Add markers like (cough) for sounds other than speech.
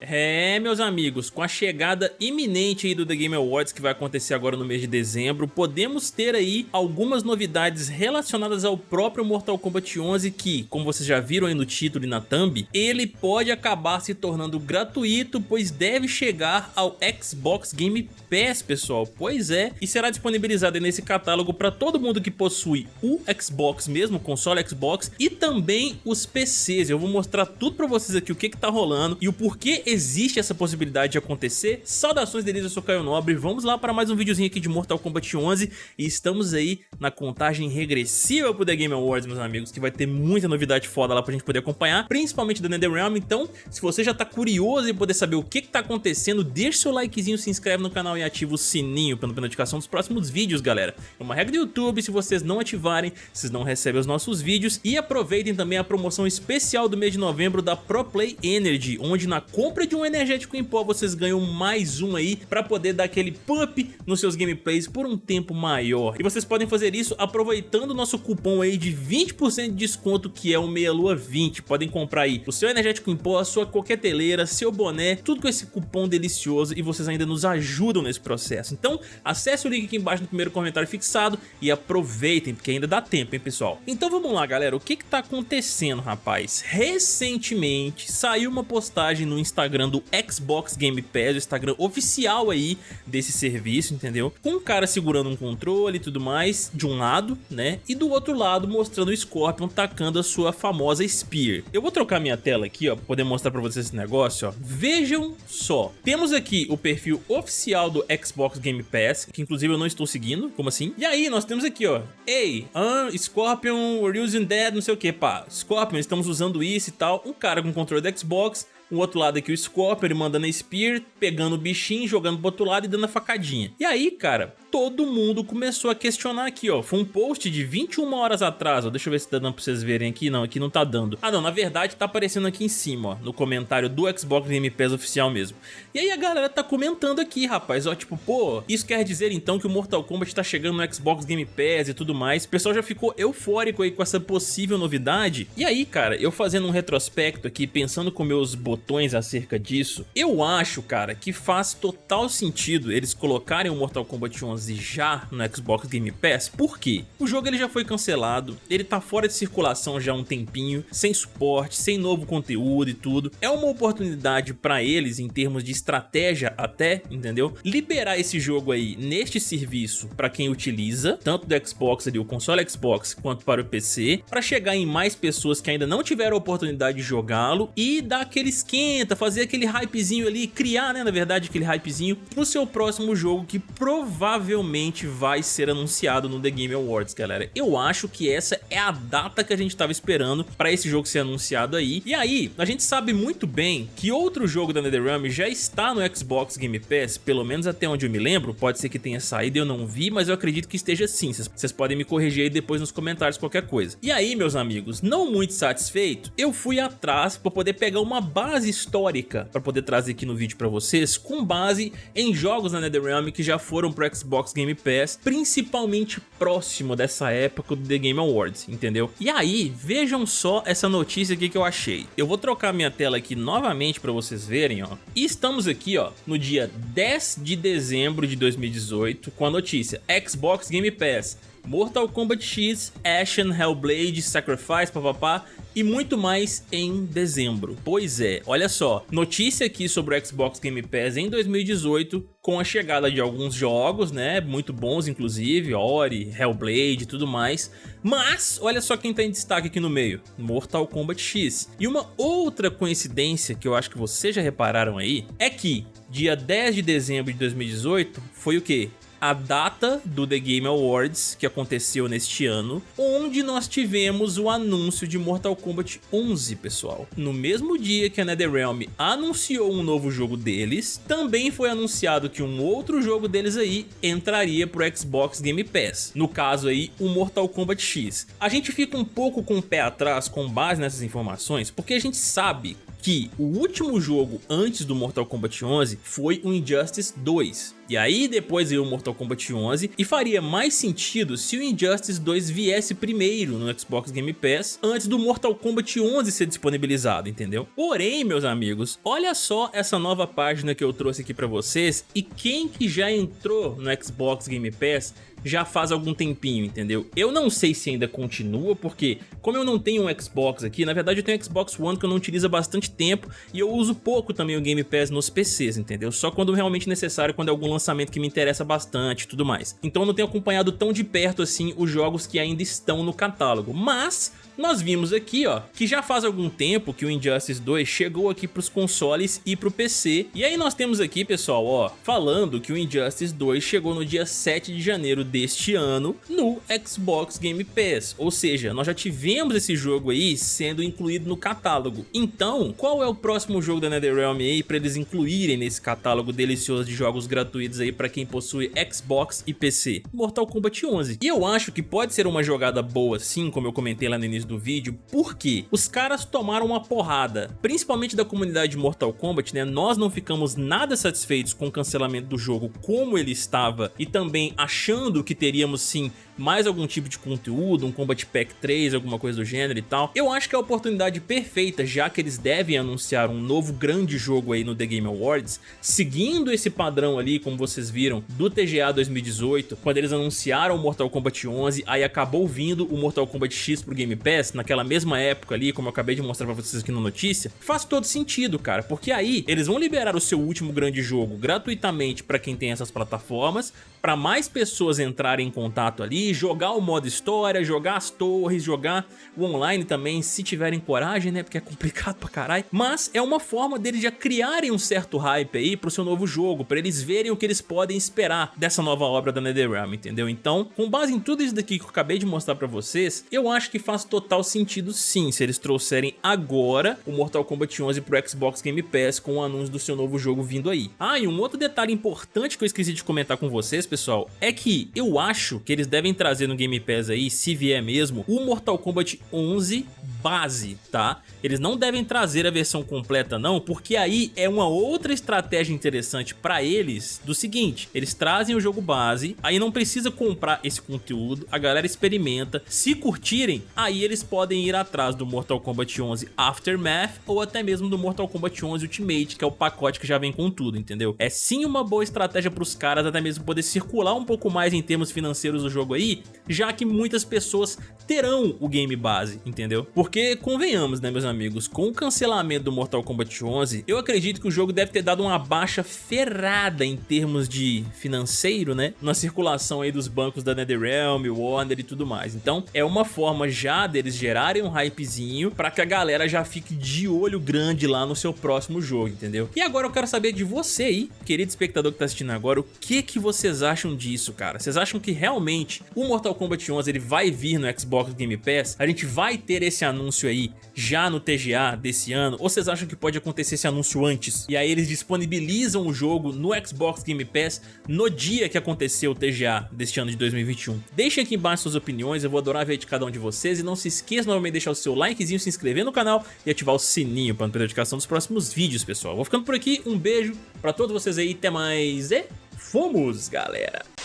É, meus amigos, com a chegada iminente aí do The Game Awards que vai acontecer agora no mês de dezembro, podemos ter aí algumas novidades relacionadas ao próprio Mortal Kombat 11 que, como vocês já viram aí no título e na thumb, ele pode acabar se tornando gratuito, pois deve chegar ao Xbox Game Pass, pessoal. Pois é, e será disponibilizado nesse catálogo para todo mundo que possui o Xbox mesmo, console Xbox, e também os PCs. Eu vou mostrar tudo para vocês aqui o que que tá rolando e o porquê existe essa possibilidade de acontecer. Saudações deles, eu sou Caio Nobre, vamos lá para mais um videozinho aqui de Mortal Kombat 11 e estamos aí na contagem regressiva pro The Game Awards, meus amigos, que vai ter muita novidade foda lá pra gente poder acompanhar, principalmente da NetherRealm, então se você já tá curioso em poder saber o que que tá acontecendo, deixa seu likezinho, se inscreve no canal e ativa o sininho para não perder notificação dos próximos vídeos, galera. É uma regra do YouTube, se vocês não ativarem, vocês não recebem os nossos vídeos e aproveitem também a promoção especial do mês de novembro da ProPlay Energy, onde na compra compra de um energético em pó, vocês ganham mais um aí pra poder dar aquele pump nos seus gameplays por um tempo maior. E vocês podem fazer isso aproveitando o nosso cupom aí de 20% de desconto, que é o Meia Lua 20. Podem comprar aí o seu energético em pó, a sua coqueteleira, seu boné, tudo com esse cupom delicioso e vocês ainda nos ajudam nesse processo. Então, acesse o link aqui embaixo no primeiro comentário fixado e aproveitem, porque ainda dá tempo, hein, pessoal? Então vamos lá, galera. O que que tá acontecendo, rapaz? Recentemente saiu uma postagem no Instagram Instagram do Xbox Game Pass, o Instagram oficial aí desse serviço, entendeu? Com um cara segurando um controle e tudo mais, de um lado, né? E do outro lado mostrando o Scorpion tacando a sua famosa Spear. Eu vou trocar minha tela aqui, ó, pra poder mostrar pra vocês esse negócio, ó. Vejam só. Temos aqui o perfil oficial do Xbox Game Pass, que inclusive eu não estou seguindo, como assim? E aí, nós temos aqui, ó. Ei, uh, Scorpion, we're using that, não sei o que, pá. Scorpion, estamos usando isso e tal. Um cara com controle do Xbox o outro lado aqui o Scorpion, ele mandando a Spear, pegando o bichinho, jogando pro outro lado e dando a facadinha. E aí, cara, todo mundo começou a questionar aqui, ó. Foi um post de 21 horas atrás, ó. Deixa eu ver se tá dando pra vocês verem aqui. Não, aqui não tá dando. Ah, não, na verdade tá aparecendo aqui em cima, ó. No comentário do Xbox Game Pass oficial mesmo. E aí a galera tá comentando aqui, rapaz, ó. Tipo, pô, isso quer dizer então que o Mortal Kombat tá chegando no Xbox Game Pass e tudo mais. O pessoal já ficou eufórico aí com essa possível novidade. E aí, cara, eu fazendo um retrospecto aqui, pensando com meus botões acerca disso, eu acho, cara, que faz total sentido eles colocarem o Mortal Kombat 11 11 já no Xbox Game Pass, por quê? O jogo ele já foi cancelado, ele tá fora de circulação já há um tempinho, sem suporte, sem novo conteúdo e tudo. É uma oportunidade para eles, em termos de estratégia até, entendeu? Liberar esse jogo aí neste serviço para quem utiliza, tanto do Xbox ali, o console Xbox, quanto para o PC, para chegar em mais pessoas que ainda não tiveram a oportunidade de jogá-lo e dar aquele esquenta, fazer aquele hypezinho ali, criar, né, na verdade, aquele hypezinho pro seu próximo jogo que provavelmente provavelmente vai ser anunciado no The Game Awards, galera. Eu acho que essa é a data que a gente estava esperando para esse jogo ser anunciado aí. E aí, a gente sabe muito bem que outro jogo da NetherRealm já está no Xbox Game Pass, pelo menos até onde eu me lembro, pode ser que tenha saído eu não vi, mas eu acredito que esteja sim. Vocês podem me corrigir aí depois nos comentários qualquer coisa. E aí, meus amigos, não muito satisfeito, eu fui atrás para poder pegar uma base histórica para poder trazer aqui no vídeo para vocês, com base em jogos da NetherRealm que já foram pro Xbox Game Pass, principalmente próximo dessa época do The Game Awards, entendeu? E aí, vejam só essa notícia aqui que eu achei. Eu vou trocar minha tela aqui novamente para vocês verem, ó. E estamos aqui, ó, no dia 10 de dezembro de 2018, com a notícia Xbox Game Pass Mortal Kombat X, Ashen, Hellblade, Sacrifice, papapá e muito mais em dezembro. Pois é, olha só, notícia aqui sobre o Xbox Game Pass em 2018 com a chegada de alguns jogos, né, muito bons inclusive, Ori, Hellblade e tudo mais, mas olha só quem tá em destaque aqui no meio, Mortal Kombat X. E uma outra coincidência que eu acho que vocês já repararam aí, é que dia 10 de dezembro de 2018 foi o que? A data do The Game Awards, que aconteceu neste ano, onde nós tivemos o anúncio de Mortal Kombat 11, pessoal. No mesmo dia que a NetherRealm anunciou um novo jogo deles, também foi anunciado que um outro jogo deles aí entraria pro Xbox Game Pass, no caso aí o Mortal Kombat X. A gente fica um pouco com o pé atrás com base nessas informações, porque a gente sabe que o último jogo antes do Mortal Kombat 11 foi o Injustice 2, E aí depois veio o Mortal Kombat 11 e faria mais sentido se o Injustice 2 viesse primeiro no Xbox Game Pass antes do Mortal Kombat 11 ser disponibilizado, entendeu? Porém, meus amigos, olha só essa nova página que eu trouxe aqui pra vocês e quem que já entrou no Xbox Game Pass já faz algum tempinho, entendeu? Eu não sei se ainda continua, porque como eu não tenho um Xbox aqui, na verdade eu tenho um Xbox One que eu não utilizo há bastante tempo e eu uso pouco também o Game Pass nos PCs, entendeu? Só quando realmente necessário, quando é algum lançamento que me interessa bastante e tudo mais. Então eu não tenho acompanhado tão de perto assim os jogos que ainda estão no catálogo, mas nós vimos aqui, ó, que já faz algum tempo que o Injustice 2 chegou aqui pros consoles e pro PC. E aí nós temos aqui, pessoal, ó, falando que o Injustice 2 chegou no dia 7 de janeiro deste ano no Xbox Game Pass. Ou seja, nós já tivemos esse jogo aí sendo incluído no catálogo. Então, qual é o próximo jogo da NetherRealm aí para eles incluírem nesse catálogo delicioso de jogos gratuitos aí para quem possui Xbox e PC? Mortal Kombat 11. E eu acho que pode ser uma jogada boa sim, como eu comentei lá no início do vídeo, porque os caras tomaram uma porrada, principalmente da comunidade de Mortal Kombat, né? Nós não ficamos nada satisfeitos com o cancelamento do jogo como ele estava e também achando que teríamos sim mais algum tipo de conteúdo, um Combat Pack 3, alguma coisa do gênero e tal. Eu acho que é a oportunidade perfeita, já que eles devem anunciar um novo grande jogo aí no The Game Awards, seguindo esse padrão ali, como vocês viram, do TGA 2018, quando eles anunciaram o Mortal Kombat 11, aí acabou vindo o Mortal Kombat X pro Game Pass, naquela mesma época ali, como eu acabei de mostrar pra vocês aqui na notícia, faz todo sentido, cara, porque aí eles vão liberar o seu último grande jogo gratuitamente pra quem tem essas plataformas, pra mais pessoas entrarem em contato ali, jogar o modo história, jogar as torres, jogar o online também, se tiverem coragem, né? Porque é complicado (laughs) pra caralho. Mas é uma forma deles já criarem um certo hype aí pro seu novo jogo, pra eles verem o que eles podem esperar dessa nova obra da NetherRealm, entendeu? Então, com base em tudo isso daqui que eu acabei de mostrar pra vocês, eu acho que faz total sentido sim, se eles trouxerem agora o Mortal Kombat 11 pro Xbox Game Pass com o anúncio do seu novo jogo vindo aí. Ah, e um outro detalhe importante que eu esqueci de comentar com vocês, pessoal, é que eu acho que eles devem trazer no Game Pass aí, se vier mesmo, o Mortal Kombat 11 base, tá? Eles não devem trazer a versão completa não, porque aí é uma outra estratégia interessante pra eles do seguinte, eles trazem o jogo base, aí não precisa comprar esse conteúdo, a galera experimenta, se curtirem, aí eles podem ir atrás do Mortal Kombat 11 Aftermath ou até mesmo do Mortal Kombat 11 Ultimate, que é o pacote que já vem com tudo, entendeu? É sim uma boa estratégia pros caras até mesmo poder circular um pouco mais em termos financeiros do jogo aí, já que muitas pessoas terão o game base, entendeu? Porque, convenhamos, né, meus amigos, com o cancelamento do Mortal Kombat 11, eu acredito que o jogo deve ter dado uma baixa ferrada em termos de financeiro, né, na circulação aí dos bancos da NetherRealm, Warner e tudo mais. Então, é uma forma já deles gerarem um hypezinho pra que a galera já fique de olho grande lá no seu próximo jogo, entendeu? E agora eu quero saber de você aí, querido espectador que tá assistindo agora, o que que vocês acham disso, cara? Vocês acham que realmente o Mortal Kombat 11 ele vai vir no Xbox Game Pass? A gente vai ter esse anúncio aí já no TGA desse ano? Ou vocês acham que pode acontecer esse anúncio antes? E aí eles disponibilizam o jogo no Xbox Game Pass no dia que aconteceu o TGA deste ano de 2021? Deixem aqui embaixo suas opiniões, eu vou adorar ver de cada um de vocês. E não se esqueça novamente de deixar o seu likezinho, se inscrever no canal e ativar o sininho para não perder a notificação dos próximos vídeos, pessoal. Vou ficando por aqui, um beijo pra todos vocês aí, até mais e fomos, galera!